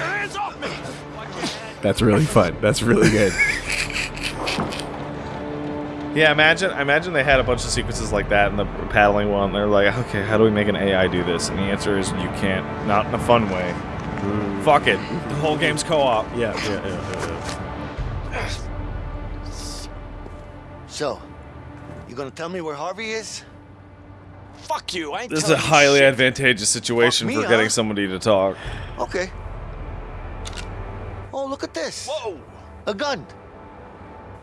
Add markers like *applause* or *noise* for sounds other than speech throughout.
That's your hands off me! That's really fun. That's really good. Yeah, imagine imagine they had a bunch of sequences like that in the paddling one. They're like, okay, how do we make an AI do this? And the answer is you can't. Not in a fun way. Mm. Fuck it. The whole game's co-op. Yeah, yeah, yeah, yeah. So, you gonna tell me where Harvey is? Fuck you, I ain't This is a highly shit. advantageous situation me, for getting huh? somebody to talk. Okay. Oh, look at this. Whoa! A gun.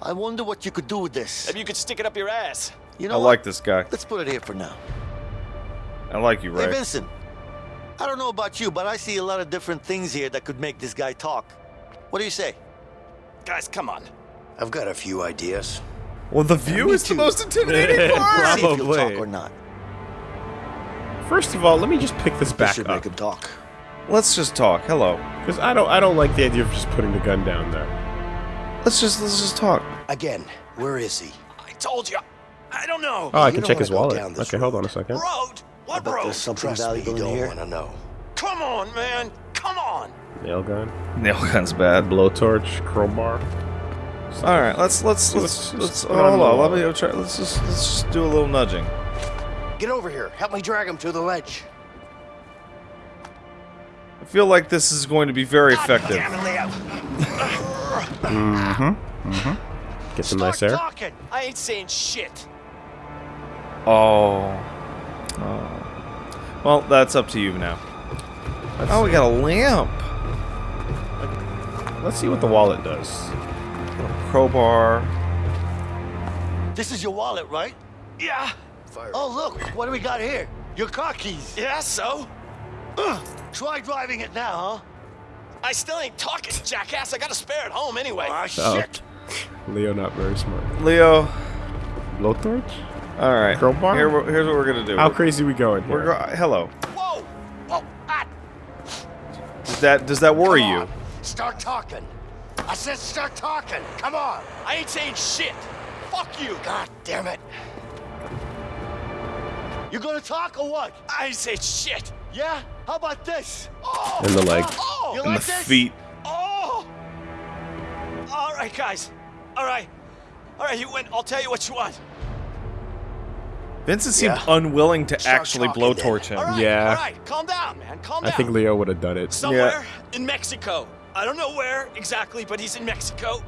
I wonder what you could do with this. Maybe you could stick it up your ass. You know I know like this guy. Let's put it here for now. I like you, Hey, Vincent. I don't know about you, but I see a lot of different things here that could make this guy talk. What do you say? Guys, come on. I've got a few ideas. Well, the view Me is the most intimidating *laughs* part. See if he'll Probably. talk or not. First of all, let me just pick this This back should up make him talk. Let's just talk. Hello. because I don't I don't like the idea of just putting the gun down there. Let's just let's just talk. Again, where is he? I told you. I don't know. Oh, I You can check his wallet. down this Okay, hold on a second. Road? What bet road? there's something Trust me, valuable you in don't here. want to know. Come on, man. Come on. Nail gun, Nail gun's bad. blowtorch, crowbar. All right, let's let's Let's let's just let's put oh, on hold the on. Let wall. me try. Let's just let's just do a little nudging. Get over here. Help me drag him to the ledge. I feel like this is going to be very effective. Damn it, Leo. Mm-hmm, mm-hmm. Get some nice air. talking. I ain't saying shit. Oh. oh. Well, that's up to you now. Oh, we got a lamp. Let's see what the wallet does. Crowbar. This is your wallet, right? Yeah. Fire. Oh, look. What do we got here? Your car keys. Yeah, so? Try driving it now, huh? I still ain't talking, jackass. I got a spare at home anyway. Ah, Oh. shit. Leo not very smart. Leo. Blowtorch? All right. Crowbar? Here, here's what we're gonna do. How We're- crazy we going We're here? go- hello. Whoa. Oh, ah. Does that does that worry you? Start talking. I said start talking. Come on. I ain't saying shit. Fuck you. God damn it. You gonna talk or what? I ain't saying shit. Yeah? How about this? Oh. In the leg. Oh. You And like the this? feet. Oh. All right, guys. All right. All right, you win. I'll tell you what you want. Vincent seemed Yeah. unwilling to Start actually blowtorch him. right. Yeah. All right. Calm down, man. Calm down. I think Leo would have done it. Somewhere in Mexico. I don't know where exactly, but he's in Mexico.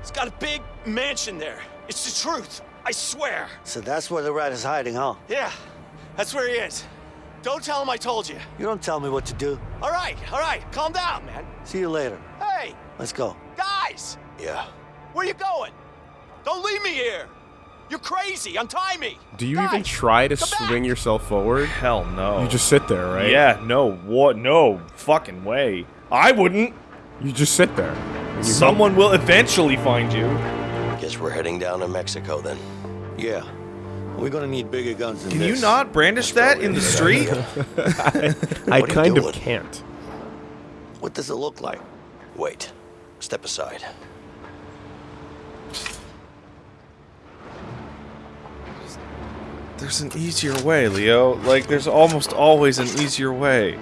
He's got a big mansion there. It's the truth. I swear. So that's where the rat is hiding, huh? Yeah, that's where he is. Don't tell him I told you. You don't tell me what to do. All right, all right. Calm down, man. See you later. Hey, Let's go. guys, Yeah. where you going? Don't leave me here. You're crazy. Untie me. Do you Guys, even try to come back. swing yourself forward? Hell no. You just sit there, right? Yeah. No. What? No. Fucking way. I wouldn't. You just sit there. Someone will eventually find you. Guess we're heading down to Mexico then. Yeah. We're gonna need bigger guns than Can this. you not brandish that in the street? hope- *laughs* I What are you kind of can't. What does it look like? Wait. Step aside. There's an easier way, Leo. Like, there's almost always an easier way.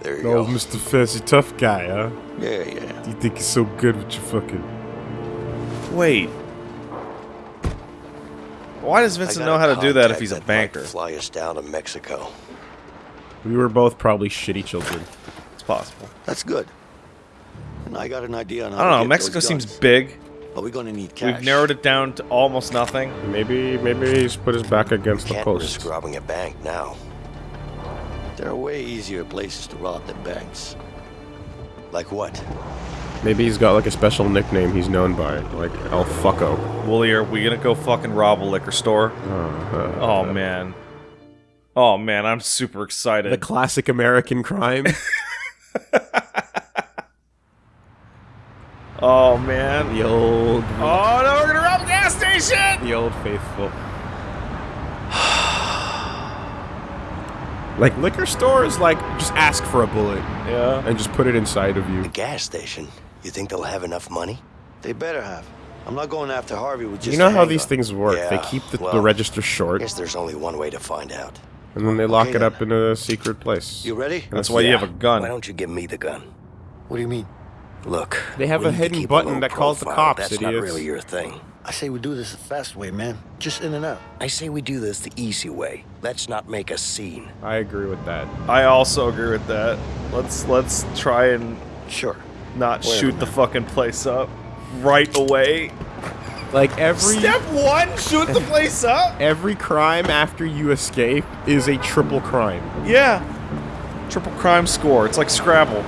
There you Oh, go. Mr. Fancy Tough Guy, huh? Yeah, yeah. You think you're so good with your fucking... Wait. Why does Vincent know how to do that if he's a banker? Fly us down to Mexico. We were both probably shitty children. It's possible. That's good. And I got an idea on how I don't to know. get Mexico those seems big. But we're gonna need cash. We've narrowed it down to almost nothing. Maybe, maybe he's put his back against the Can't post. risk robbing a bank now. There are way easier places to rob than banks. Like what? Maybe he's got like a special nickname he's known by, like El Fucko. Woolie, are we gonna go fucking rob a liquor store? Uh, Oh man. Oh man, I'm super excited. the classic American crime. *laughs* oh man. the old, Oh no, we're gonna rob a gas station! the old faithful. *sighs* like liquor stores, like just ask for a bullet Yeah. and just put it inside of you. A gas station. You think they'll have enough money? They better have. I'm not going after Harvey with just You know how handgun. these things work. they keep the, the well, register I short. guess there's only one way to find out. And then they lock Okay, it then. up in a secret place. You ready? That's why you have a gun. Why don't you give me the gun? What do you mean? Look, They have a need hidden button low that calls the cops, That's idiots. not really your thing. I say we do this the fast way, man. Just in and out. I say we do this the easy way. Let's not make a scene. I agree with that. I also agree with that. Let's let's try and Sure. Not Wait shoot the fucking place up right away. Like every Step one, shoot the place up. every crime after you escape is a triple crime. Yeah. Triple crime score. It's like Scrabble.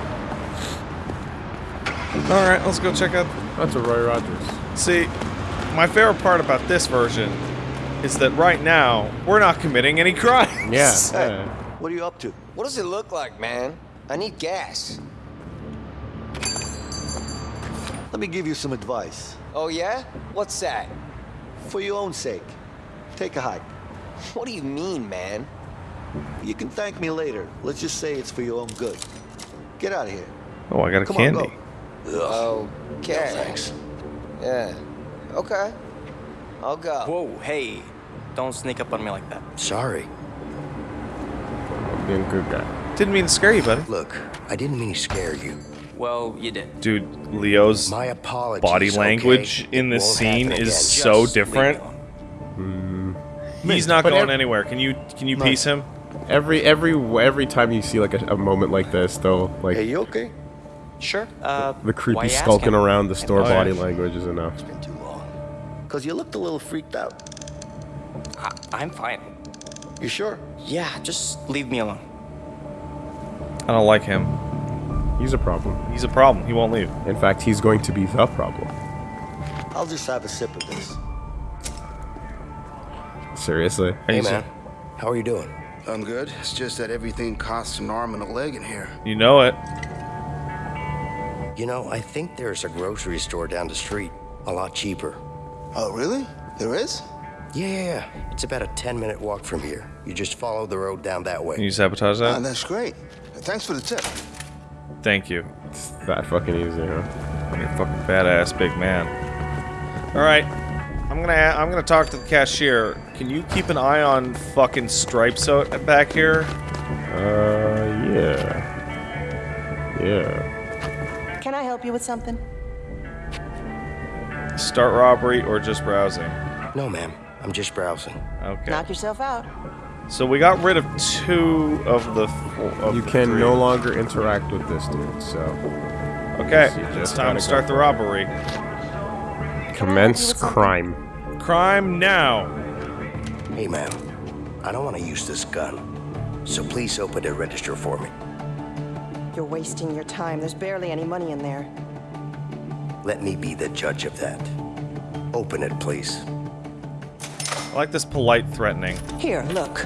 All right, let's go check out. That's a Roy Rogers. See, my favorite part about this version is that right now we're not committing any crimes. Yeah. Hey, *laughs* yeah. what are you up to? What does it look like, man? I need gas. Let me give you some advice. Oh, yeah? What's that? For your own sake, take a hike. What do you mean, man? You can thank me later. Let's just say it's for your own good. Get out of here. Oh, I got a Come candy. on, go. Okay. Thanks. Yeah. Okay. I'll go. Whoa, hey. Don't sneak up on me like that. Sorry. Being a good guy. Didn't mean to scare you, buddy. Look, I didn't mean to scare you. Well, you did. Dude, Leo's My apologies. body okay? language in this won't scene is again. so Just different. me alone. He's not But going anywhere. Can you can you piece him? Every every every time you see like a, a moment like this, though, like Hey, you okay? Sure. Uh, the creepy skulking around the store Oh, yeah. body language is enough. It's Been too long. Cause you looked a little freaked out. I, I'm fine. You sure? Yeah, just leave me alone. I don't like him. He's a problem. He's a problem. He won't leave. In fact, he's going to be the problem. I'll just have a sip of this. Seriously. Hey, man. How are you doing? I'm good. It's just that everything costs an arm and a leg in here. You know it. You know, I think there's a grocery store down the street. A lot cheaper. Oh, really? There is? Yeah, yeah, yeah. It's about a 10 minute walk from here. You just follow the road down that Can way. you sabotage Ah, that? that's great. Thanks for the tip. Thank you. It's that fucking easy, huh? You're a fucking badass big man. All right. I'm gonna a- I'm gonna talk to the cashier. Can you keep an eye on fucking stripes out back here? Uh, yeah. Yeah. Can I help you with something? Start robbery or just browsing? No, ma'am. I'm just browsing. Okay. Knock yourself out. So we got rid of two of the. Four, of You the can three. no longer interact with this dude, so Okay. It's time gotta start go. the robbery. commence crime. Crime now. Hey, ma'am. I don't want to use this gun. So please open the register for me. You're wasting your time. There's barely any money in there. Let me be the judge of that. Open it, please. I like this polite threatening. Here, look.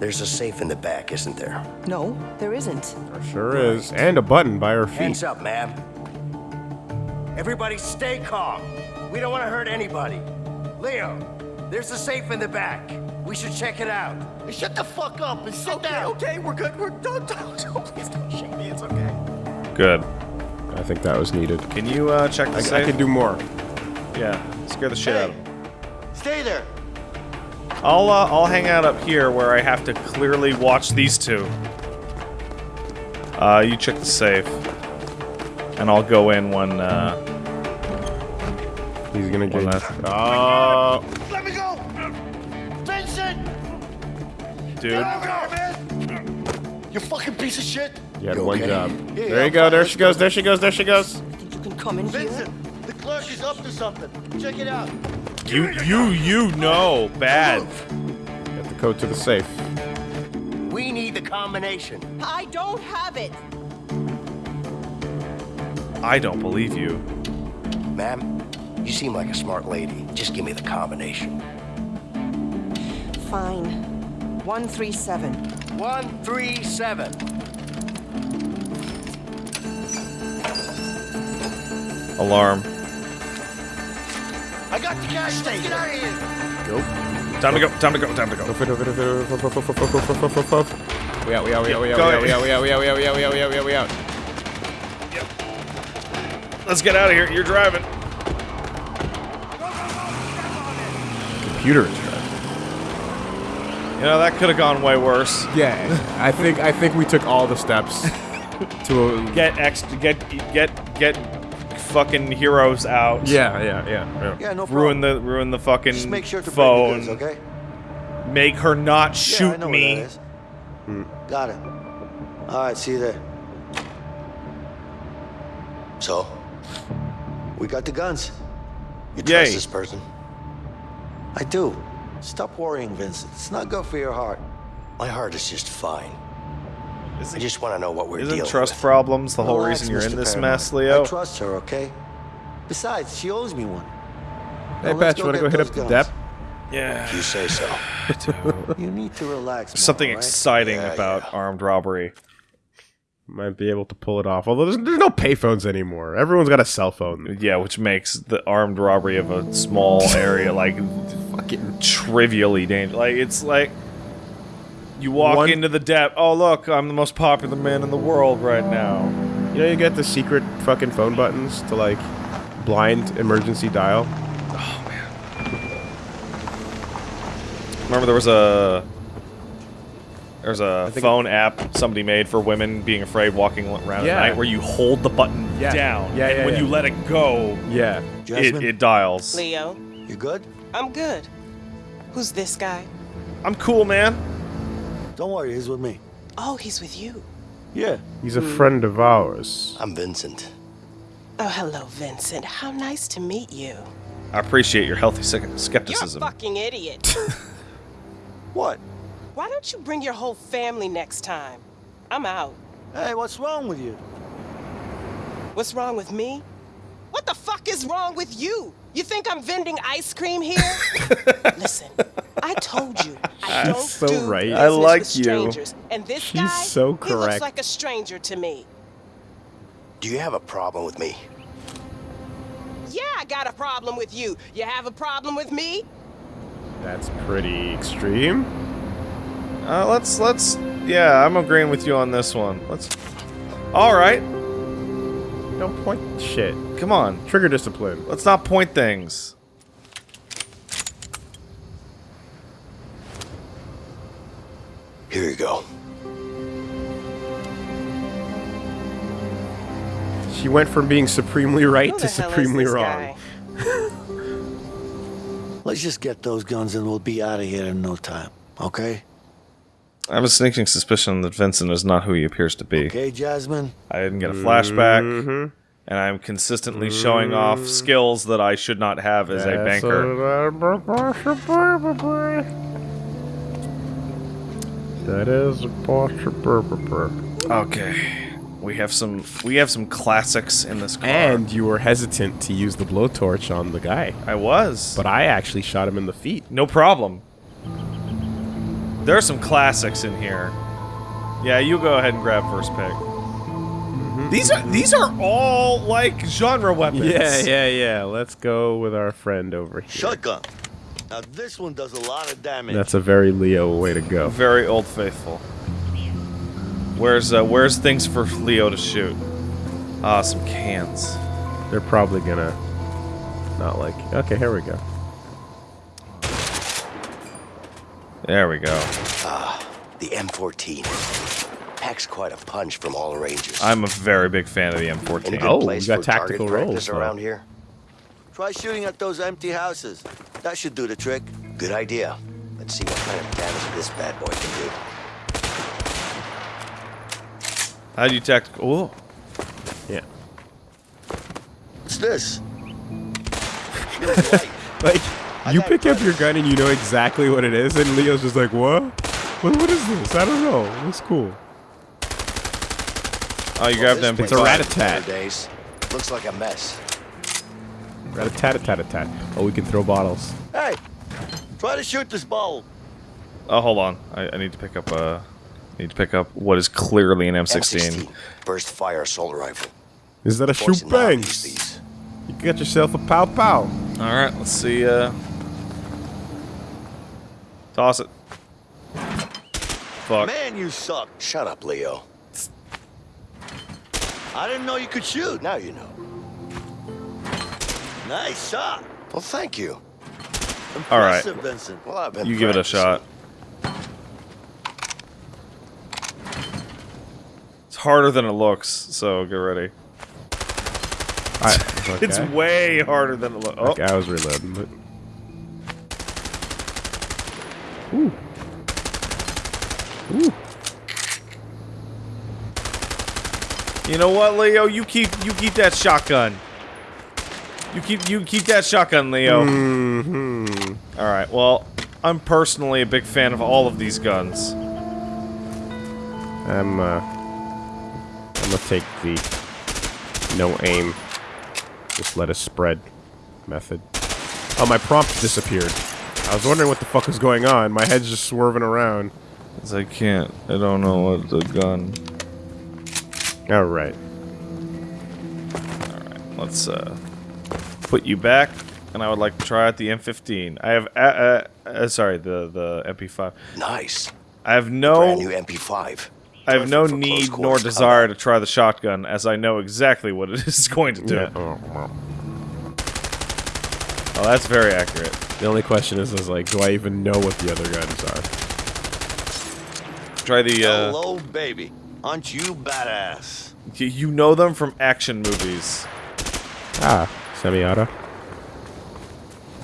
There's a safe in the back, isn't there? No, there isn't. There sure is. And a button by her feet. Hands up, ma'am. Everybody stay calm. We don't want to hurt anybody. Leo, there's a safe in the back. We should check it out. Shut the fuck up and sit down. Okay, we're good. We're don't *laughs* don't don't please don't shoot me. It's okay. Good. I think that was needed. Can you uh, check the I, safe? I can do more. Yeah. Scare the shit Hey, out of him. stay there. I'll uh, I'll hang out up here where I have to clearly watch these two. Uh, you check the safe, and I'll go in when. Uh, He's gonna get. that- Oh, Let me go. Vincent! dude. You fucking piece of shit. you had You one okay? job. Yeah, There you I'm go. There she goes. There she goes. There she goes. Think you can come in here? Vincent, the clerk is up to something. Check it out. You you you know bad. Get the code to the safe. We need the combination. I don't have it. I don't believe you. Ma'am, you seem like a smart lady. Just give me the combination. Fine. 137. 137. Alarm. I got the cash. Stay Get out of here. Go. Time to go. Time to go. Time to go. We out, we out, we out, we out, we out, we out, we out, we out, we out, we out, we out, we out, we out, we out. Let's get out of here. You're driving. Computer is driving. You know that could have gone way worse. Yeah, I think I think we took all the steps to. Get ex get get get fucking heroes out. yeah, yeah, yeah, yeah. Yeah, no problem. Ruin the ruin the fucking Just make sure to phone. bring the goods, okay? Make her not yeah, I shoot know me. Where that is. Hmm. Got it. All right, see you there. So, we got the guns. You trust Yay. this person? I do. Stop worrying, Vincent. It's not good for your heart. My heart is just fine. I just want to know what we're Isn't dealing trust with. problems the whole Relax, reason you're in this Paranoid. mess, Leo? I trust her, okay? Besides, she owes me one. Hey, Now let's you wanna go hit those up the guns. dep? Yeah. You say so. *laughs* You need to relax. There's something more, all right? exciting Yeah, about yeah. armed robbery. Might be able to pull it off. Although there's, there's no payphones anymore. Everyone's got a cell phone. Yeah, which makes the armed robbery of a small area like Fucking trivially dangerous. Like it's like you walk One- into the depth. Oh look, I'm the most popular man in the world right now. You know, you get the secret fucking phone buttons to like blind emergency dial. Oh man. Remember there was a there's a think phone app somebody made for women being afraid walking around Yeah. at night where you hold the button Yeah. down Yeah, and yeah, when yeah. you let it go Yeah. it, it dials. Leo, you good? I'm good. Who's this guy? I'm cool, man. Don't worry, he's with me. Oh, he's with you. Yeah. He's a friend of ours. I'm Vincent. Oh, hello, Vincent. How nice to meet you. I appreciate your healthy skepticism. You're a fucking idiot. *laughs* What? Why don't you bring your whole family next time? I'm out. Hey, what's wrong with you? What's wrong with me? What the fuck is wrong with you? You think I'm vending ice cream here? *laughs* Listen, I told you I don't so do right. I like with you. strangers. And this She's guy, so he correct. looks like a stranger to me. Do you have a problem with me? Yeah, I got a problem with you. You have a problem with me? That's pretty extreme. Uh, let's let's yeah, I'm agreeing with you on this one. Let's. All right, Don't point shit. Come on. Trigger discipline. Let's not point things. Here you go. She went from being supremely right to the hell is supremely wrong. *laughs* Let's just get those guns and we'll be out of here in no time. Okay? I have a sneaking suspicion that Vincent is not who he appears to be. Okay, Jasmine? I didn't get a flashback, Mhm. And I'm consistently showing off mm. skills that I should not have as a banker. That is a possible. Okay, we have some we have some classics in this car. And you were hesitant to use the blowtorch on the guy, I was, but I actually shot him in the feet. no problem. There are some classics in here. Yeah, you go ahead and grab first pick. These are these are all like genre weapons. Yeah, yeah, yeah. Let's go with our friend over here. Shotgun. Now, this one does a lot of damage. That's a very Leo way to go. Very old faithful. Where's uh, where's things for Leo to shoot? Ah, some cans. They're probably gonna not like. Okay, here we go. There we go. Ah, The M14. Packs quite a punch from all ranges. I'm a very big fan of the M14. good Oh, we got tactical target rolls, practice around here? Try shooting at those empty houses. That should do the trick. Good idea. Let's see what kind of damage this bad boy can do. How do you tactical? Oh, Yeah. What's this? Feels. *laughs* Like you pick up your gun and you know exactly what it is, and Leo's just like, "What? What? What is this? I don't know. It's cool." Oh, you grabbed them. It's a rat-a-tat. Looks like a mess. Rat a tat a tat a tat. Oh, we can throw bottles. hey, try to shoot this ball. Oh, hold on. I, I need to pick up uh, need to pick up what is clearly an M16. M16. Burst fire assault rifle. Is that a shoot and bang? You got yourself a pow pow. All right, let's see. Uh, toss it. Fuck. Man, you suck. Shut up, Leo. I didn't know you could shoot. Now you know. Nice shot. Well, thank you. Impressive, All right. Vincent. Well, I've been you give it a shot. It's harder than it looks, so get ready. *laughs* It's, okay. it's way harder than it looks. Oh. Okay, I was reloading, but... you know what, Leo? You keep you keep that shotgun. You keep you keep that shotgun, Leo. Mm-hmm. All right. Well, I'm personally a big fan of all of these guns. I'm, uh. I'm gonna take the no aim, just let us spread method. Oh, my prompt disappeared. I was wondering what the fuck was going on. My head's just swerving around. 'Cause I can't. I don't know what the gun. Alright. Alright, let's uh put you back, and I would like to try out the M15. I have uh, uh, uh sorry the the MP5. Nice. I have no Brand new MP5. I have no Perfect for close need nor quarters desire to try the shotgun, as I know exactly what it *laughs* is going to do. Yeah. Oh. Oh, that's very accurate. The only question is, is like, do I even know what the other guns are? Try the uh, Hello, baby. Aren't you badass? y- you know them from action movies. Ah, semi-auto.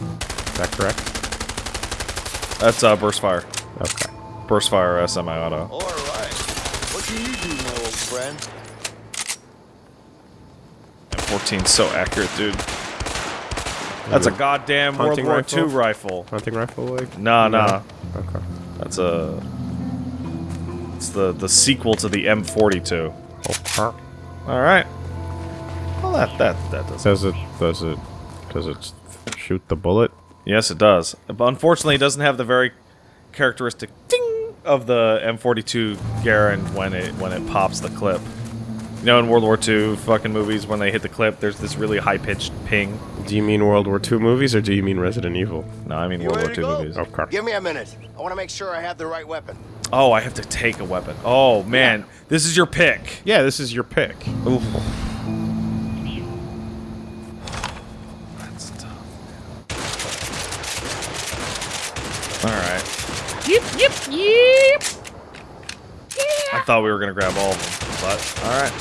Is that correct? That's uh burst fire. Okay. Burst fire uh, semi-auto. All right. What do you do, my old friend? M14's so accurate, dude. That's a goddamn World Hunting War rifle? II rifle. Hunting rifle, like? Nah, nah. Okay. That's a. It's the the sequel to the M42. Oh, All right. Well, that that that does. Does it? Does it? Does it shoot the bullet? Yes, it does. But unfortunately, it doesn't have the very characteristic ding of the M42 Garand when it when it pops the clip. You know, in World War II fucking movies, when they hit the clip, there's this really high pitched ping. Do you mean World War II movies or do you mean Resident Evil? No, I mean You World War ready II to go? movies. Okay. Give me a minute. I want to make sure I have the right weapon. Oh, I have to take a weapon. Oh man, this is your pick. Yeah, this is your pick. Oof. That's tough. All right. Yep, yep, yep. Yeah. I thought we were gonna grab all of them, but all right.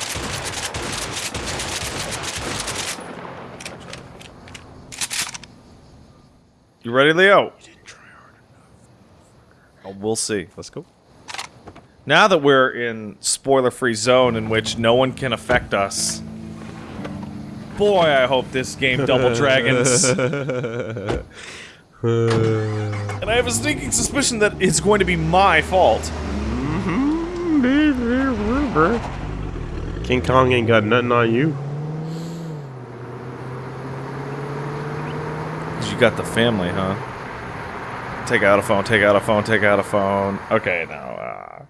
You ready, Leo? You Oh, we'll see. Let's go. Now that we're in spoiler-free zone in which no one can affect us, boy, I hope this game Double *laughs* Dragons. *laughs* and I have a sneaking suspicion that it's going to be my fault. King Kong ain't got nothing on you. You got the family, huh? Take out a phone. Take out a phone. Take out a phone. Okay, now. Uh,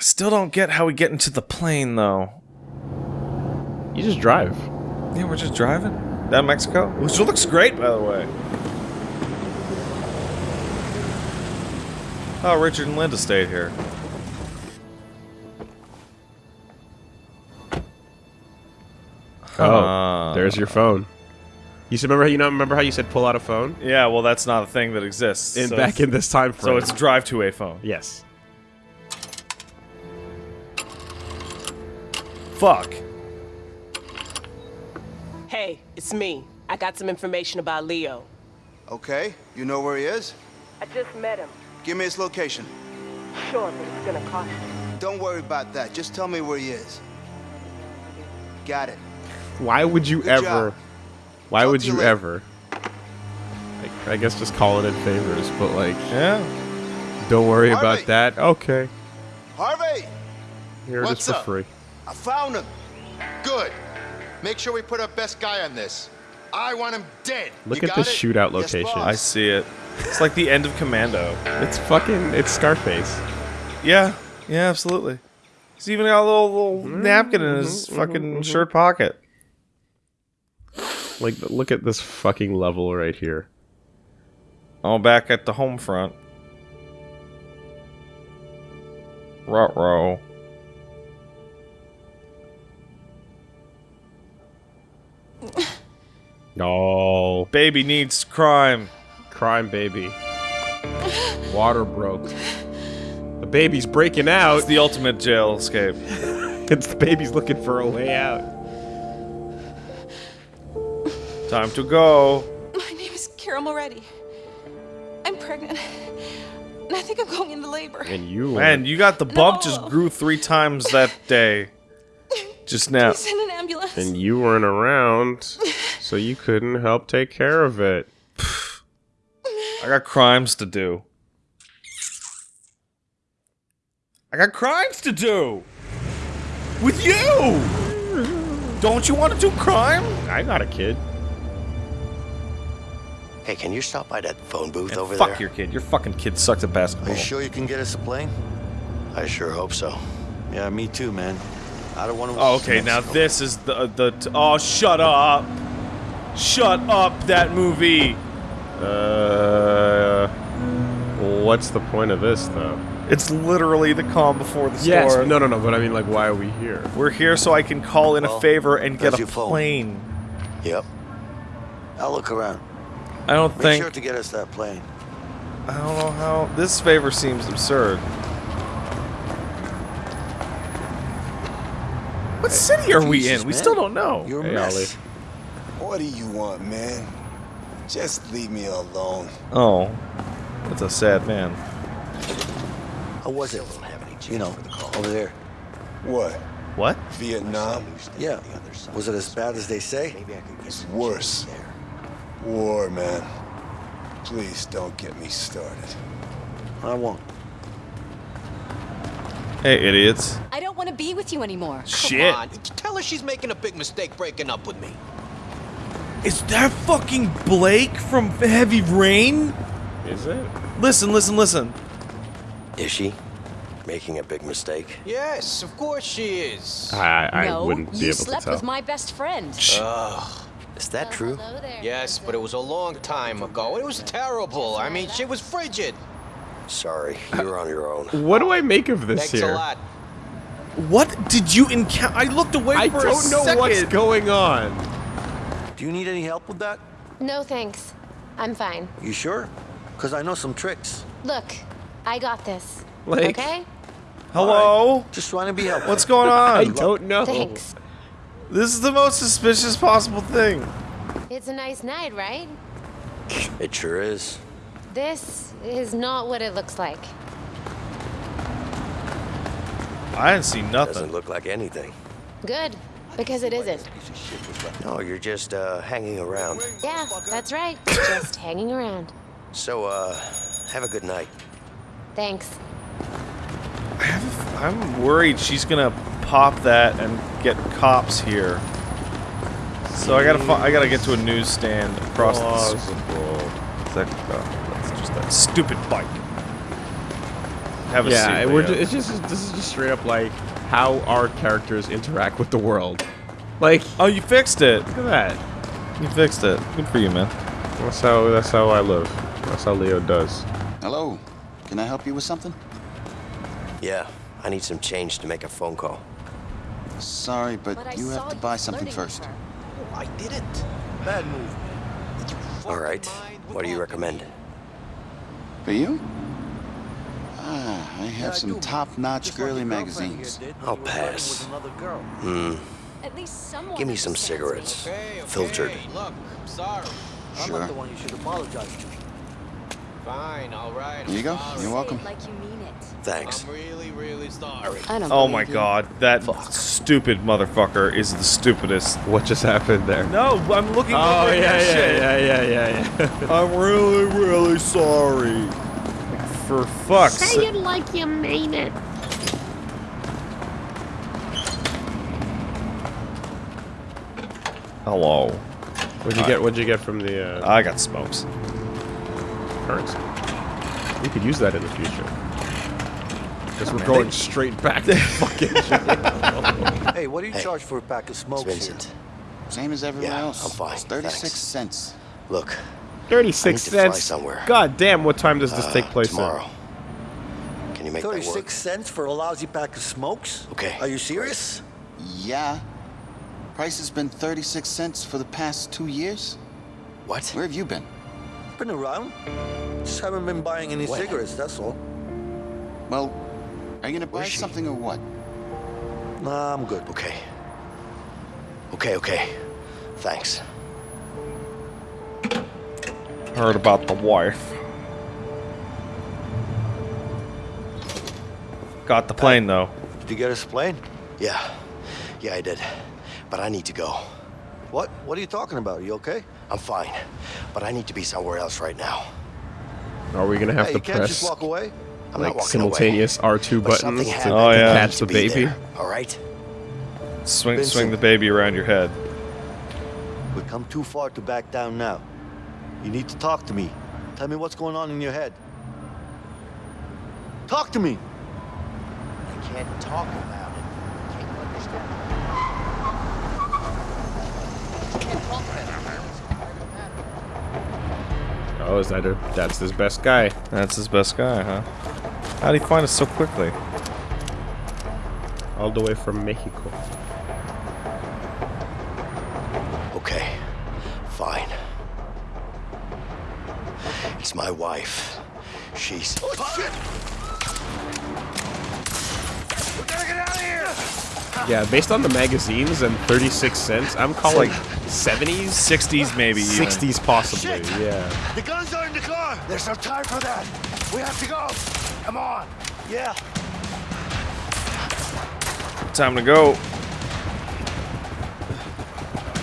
I still don't get how we get into the plane, though. You just drive. Yeah, we're just driving down Mexico, which looks great, by the way. Oh, Richard and Linda stayed here. Oh, uh, there's your phone. You said, remember how you know remember how you said pull out a phone? Yeah, well, that's not a thing that exists. In so back in this time frame. So it's drive to a phone. yes. Fuck. Hey, it's me. I got some information about Leo. Okay, you know where he is? I just met him. Give me his location. Sure, but it's gonna cost you. Don't worry about that. Just tell me where he is. Got it. Why would you Good ever? job. Why Talk would you you later. ever? Like, I guess just call it in favors, but like, Yeah. don't worry about that. Okay, Harvey! here it What's is for up? free. I found him. Good. Make sure we put our best guy on this. I want him dead. Look You at got this it? shootout location. boss. I see it. It's like the end of Commando. it's fucking. It's Scarface. Yeah. Yeah, absolutely. He's even got a little, little napkin in his mm-hmm. fucking mm-hmm. shirt pocket. Like, look at this fucking level right here. Oh, back at the home front. Ruh-roh. Oh, Baby needs crime. crime baby. Water broke. The baby's breaking out. It's the ultimate jail escape. *laughs* It's the baby's looking for a way out. Time to go. My name is Carol Moretti. I'm pregnant. And I think I'm going into labor. And you. Man, you got the bump just grew three times that day. Just now. Please send an ambulance. And you weren't around, *laughs* so you couldn't help take care of it. I got crimes to do. I got crimes to do. With you. Don't you want to do crime? I got a kid. Hey, can you stop by that phone booth And over fuck there? Fuck your kid. Your fucking kid sucks at basketball. Are you sure you can get us a plane? I sure hope so. Yeah, me too, man. I don't want to. Oh, okay, now this is the the. T- oh, shut up! Shut up! That movie. Uh, what's the point of this, though? It's literally the calm before the storm. Yes, no, no, no. But I mean, like, why are we here? We're here so I can call in a favor and get a your phone. plane. Yep. I'll look around. I don't Make think. sure to get us that plane. I don't know how. This favor seems absurd. What city are we in? We still don't know. You're a Hey, mess. What do you want, man? Just leave me alone. Oh, that's a sad man. I was it? You know, over there. What? What? Vietnam? Yeah. Was it as bad as they say? Maybe I could get it's worse. War, man. Please don't get me started. I won't. Hey, idiots. I don't want to be with you anymore. Shit. Come on, tell her she's making a big mistake breaking up with me. Is that fucking Blake from Heavy Rain? Is it? Listen, listen, listen. Is she making a big mistake? Yes, of course she is. I, I no, wouldn't be able to tell. you slept with my best friend. Ugh. Is that oh, true? Yes, but it was a long time ago. It was terrible. I mean, she was frigid. Sorry, you're on your own. What do I make of this Thanks here? a lot. What did you encounter? I looked away I for a second. I don't know what's going on. Do you need any help with that? No thanks. I'm fine. You sure? Because I know some tricks. Look, I got this. Like- Okay? Hello? Just trying to be helpful. What's going *laughs* on? I don't know. Thanks. This is the most suspicious possible thing. It's a nice night, right? It sure is. This is not what it looks like. I didn't see nothing. Doesn't look like anything. Good, because it isn't. No, you're just uh, hanging around. Yeah, that's right. Just hanging around. So, uh, have a good night. Thanks. I'm worried she's gonna pop that and get cops here. So I gotta I gotta get to a newsstand across the Plausible. s- that, that's just that stupid bike. Have a Yeah, seat. we're Leo. ju- it's just this is just straight up like how our characters interact with the world. Like, oh, you fixed it. look at that. You fixed it. Good for you, man. That's how that's how I live. That's how Leo does. Hello. Can I help you with something? Yeah, I need some change to make a phone call. Sorry, but, But you have to buy something first. Oh, I didn't. Bad move. All right. What do you recommend? For you? Ah, I have Yeah, some top-notch girly your here magazines. I'll you were riding pass. with another girl. Hmm. At least someone Give me some cigarettes. Okay, okay. Filtered. Look, I'm sorry. I'm Sure. not the one you should apologize to. Fine, all right. Here you go. You're welcome. like you mean it. Thanks. I'm really, really sorry. I don't Oh my you. god, that stupid motherfucker is the stupidest. What just happened there? No, I'm looking Oh over yeah, that yeah, shit. yeah, yeah, yeah, yeah. *laughs* I'm really, really sorry. Like, for fuck's sake. Say it like you mean it. Hello. What'd you get? What'd you get from the uh, I got smokes. currency? We could use that in the future. Because we're going straight back to *laughs* fucking. Hey, what do you Hey, charge for a pack of It's smokes here? Same as everyone Yeah, else. I'm fine, It's 36 thanks. cents. Look, Thirty-six I need to fly cents. somewhere. God damn! What time does this uh, take place tomorrow. Can you make that work? 36 cents for a lousy pack of smokes? Okay, Are you serious? Yeah. Price has been 36 cents for the past two years. What? Where have you been? Been around. Just haven't been buying any When? cigarettes, that's all. Well, Are you gonna buy something or what? Nah, I'm good. Okay. Okay, okay. Thanks. Heard about the wife. Got the plane though. Did you get us a plane? Yeah. Yeah, I did. But I need to go. What? What are you talking about? Are you okay? I'm fine. But I need to be somewhere else right now. Are we gonna have hey, to you can't press just walk away. I'm like not walking simultaneous R2 But buttons oh, to. Oh, I yeah. catch the baby? there, All right. Swing, Vincent. swing the baby around your head. We've come too far to back down now. You need to talk to me. Tell me what's going on in your head. Talk to me. I can't talk about it. Can't you understand? Oh, is that her? That's his best guy. That's his best guy, huh? How'd he find us so quickly? All the way from Mexico. Okay, fine. It's my wife. She's. Oh shit! We gotta get out of here! Yeah, based on the magazines and 36 cents, I'm calling like 70s, 60s maybe even. 60s possibly. Shit. Yeah. The guns are There's no time for that. We have to go. Come on. Yeah. Time to go.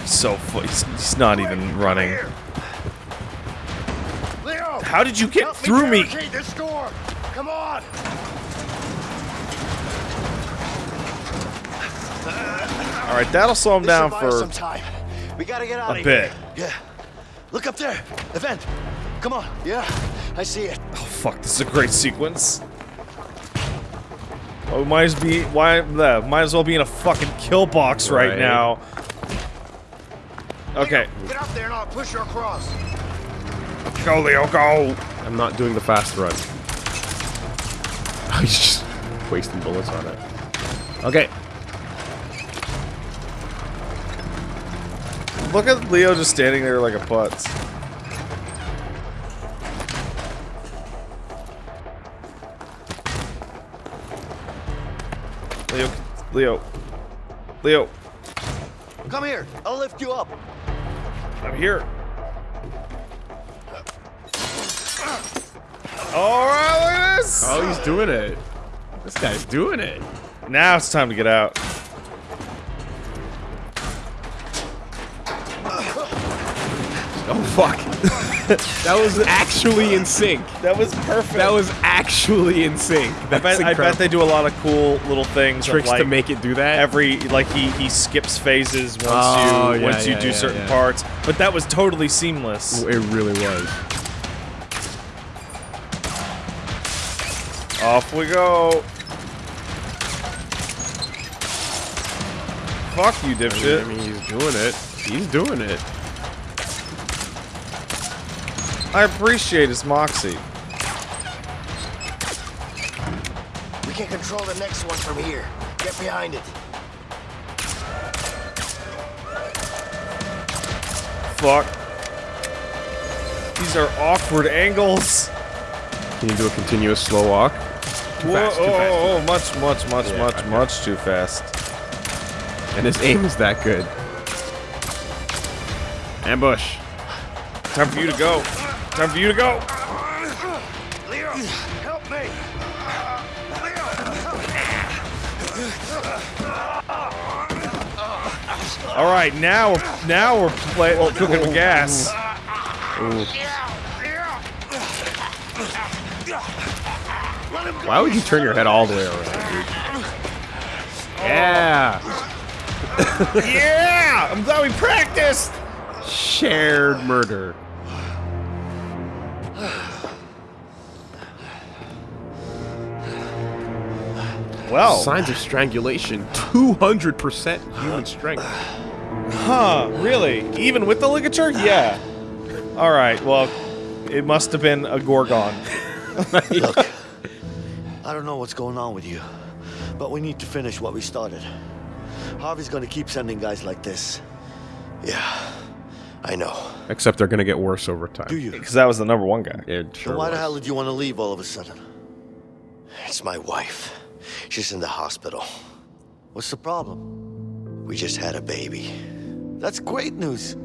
So he's, he's not even running. Leo! How did you get through me? barricade this door. Come on. All right, that'll slow him This down should buy us for some time. We gotta get out a of bit. here. Yeah. Look up there. Event. Come on. Yeah. I see it. Oh fuck! This is a great sequence. Oh, might as be why the might as well be in a fucking kill box right, Right. now. Okay, Get up there and I'll push you across. go Leo, go. I'm not doing the fast run. *laughs* He's just wasting bullets on it. Okay. Look at Leo just standing there like a putz. Leo, Leo, Leo, Come here. I'll lift you up. I'm here. All right, look at this. Oh, he's doing it. This guy's doing it. Now it's time to get out. Fuck. *laughs* that was actually in sync. That was perfect. That was actually in sync. I bet, I bet they do a lot of cool little things. tricks to make it do that. every like he he skips phases once Oh, you yeah, once you yeah, do yeah, certain parts. But that was totally seamless. It really was. Off we go. Fuck you, dipshit. I dipshit. mean, he's doing it. He's doing it. I appreciate his moxie. We can control the next one from here. Get behind it. Fuck. These are awkward angles. Can you do a continuous slow walk? Too Whoa, fast, too oh, fast. oh, oh, much, much, much, Yeah, much, okay. much too fast. And his aim is that good. Ambush. Time for you to go. Time for you to go. Leo, help me. Leo. All right, now we're now we're play, oh, cooking with gas. Why would you turn your head all the way around, dude? Yeah. *laughs* yeah, I'm glad we practiced. Shared murder. Well, Signs of strangulation. 200% human strength. huh? Really? Even with the ligature? Yeah. All right. Well, it must have been a gorgon. *laughs* Look, *laughs* I don't know what's going on with you, but we need to finish what we started. Harvey's gonna keep sending guys like this. Yeah, I know. Except they're going to get worse over time. Do you? Because that was the number one guy. It So sure why the hell did you want to leave all of a sudden? It's my wife. She's in the hospital. What's the problem? We just had a baby. That's great news.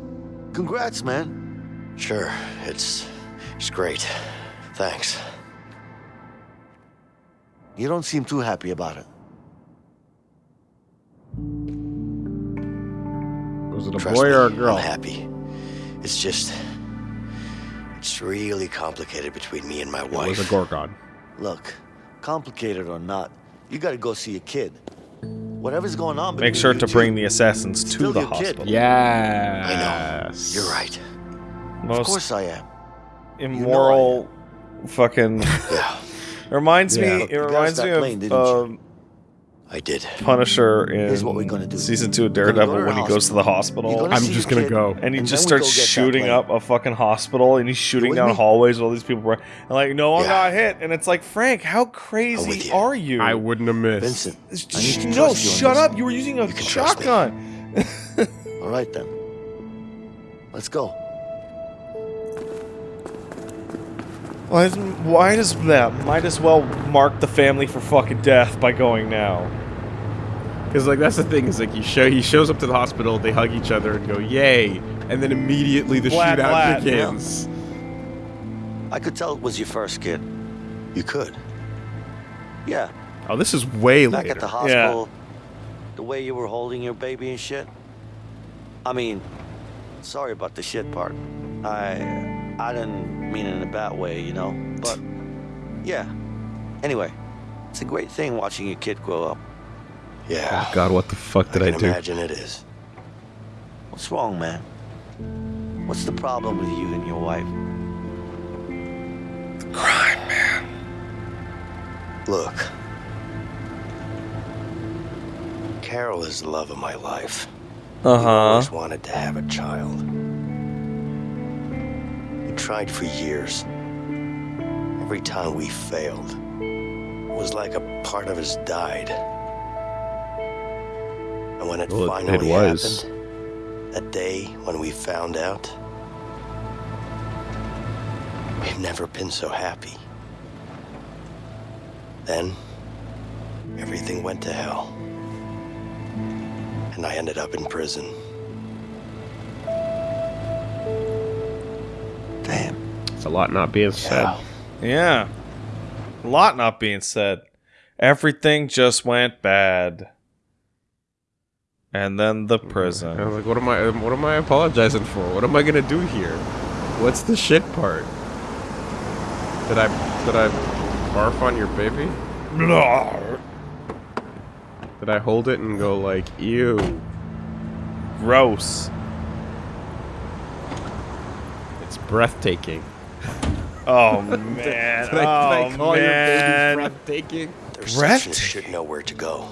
Congrats, man. Sure, it's it's great. Thanks. You don't seem too happy about it. Was it a Trust boy me, or a girl? I'm happy. It's just it's really complicated between me and my It wife. was a Gorgon. Look, complicated or not, you gotta go see a kid. Whatever's going on Make sure to bring the assassins to the your hospital. Yeah. I know. You're right. of course I am. immoral fucking Yeah. It reminds Yeah. me Look, it reminds me of didn't you? um, I did. Punisher in Here's what we're gonna do. season two of We're go Daredevil when he goes to the hospital. hospital. Gonna I'm just gonna go. and he and just then we starts go get that shooting plane. up a fucking hospital and he's shooting with down me? hallways with all these people and like no one Yeah. got hit and it's like Frank how crazy you. are you I wouldn't have missed. Vincent, I need Sh- to no trust you on shut this. up you were using a You can trust me. shotgun *laughs* All right then. Let's go. why, is, why does that might as well mark the family for fucking death by going now Because like that's the thing is like you show he shows up to the hospital, they hug each other and go yay, and then immediately the Blat, shootout blat. begins. I could tell it was your first kid. You could. Yeah. Oh, this is way Back later. at the hospital, the way you were holding your baby and shit. I mean, sorry about the shit part. I I didn't mean it in a bad way, you know. But yeah. Anyway, it's a great thing watching your kid grow up. Yeah. Oh God, what the fuck did I, can do? imagine it is. What's wrong, man? What's the problem with you and your wife? The crime man Look. Carol is the love of my life. Uh-huh I always wanted to have a child. We tried for years. Every time we failed, it was like a part of us died. And when it Well, it- it finally was. happened, that day when we found out, we've never been so happy. Then, everything went to hell. And I ended up in prison. Damn. It's a lot not being said. Yeah. yeah a lot not being said everything just went bad and then the prison. I was like, what am I? What am I apologizing for? What am I gonna do here? What's the shit part? Did I did I barf on your baby? Did I hold it and go like, ew? gross It's breathtaking. oh *laughs* man Did I, did I oh call man your baby breathtaking? The Breathtaking. receptionist should know where to go.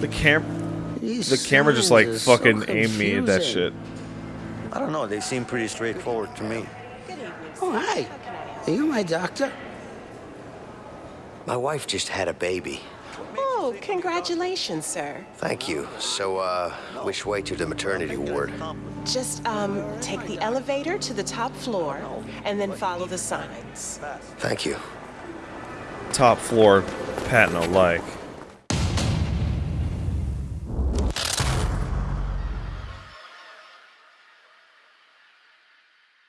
the cam These the camera just like signs are so fucking aimed me at that shit. I don't know. They seem pretty straightforward to me. Oh, hi. Are you my doctor? My wife just had a baby. Oh, congratulations, sir. Thank you. So, uh, which way to the maternity ward? Just um, take the elevator to the top floor and then follow the signs. Thank you. top floor Patton like